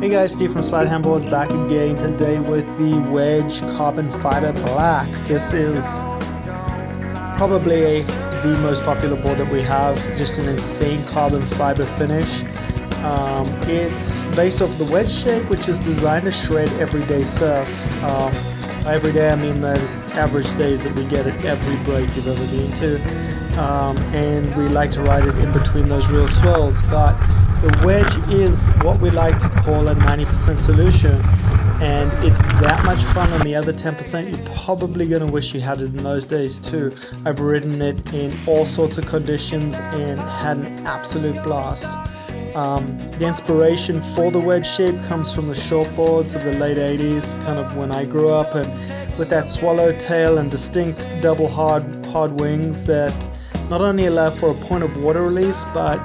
Hey guys, Steve from Slyde Handboards back again today with the Wedge Carbon Fiber Black. This is probably the most popular board that we have, just an insane carbon fiber finish. Um, it's based off the wedge shape, which is designed to shred everyday surf. Um, every day, I mean those average days that we get at every break you've ever been to. Um, and we like to ride it in between those real swells. But the wedge is what we like to call a 90% solution. And it's that much fun on the other 10%, you're probably going to wish you had it in those days too. I've ridden it in all sorts of conditions and had an absolute blast. Um, the inspiration for the wedge shape comes from the shortboards of the late 80s, kind of when I grew up, and with that swallow tail and distinct double hard, hard wings that not only allow for a point of water release but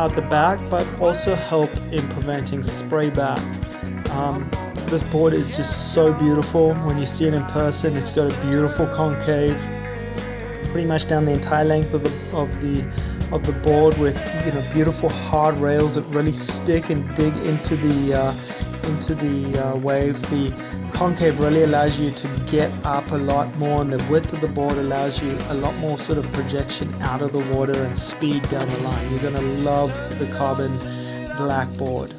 out the back, but also help in preventing spray back. Um, this board is just so beautiful. When you see it in person, it's got a beautiful concave, pretty much down the entire length of the of the of the board with you know beautiful hard rails that really stick and dig into the uh, into the uh, wave. The concave really allows you to get up a lot more and the width of the board allows you a lot more sort of projection out of the water and speed down the line. You're going to love the carbon black board.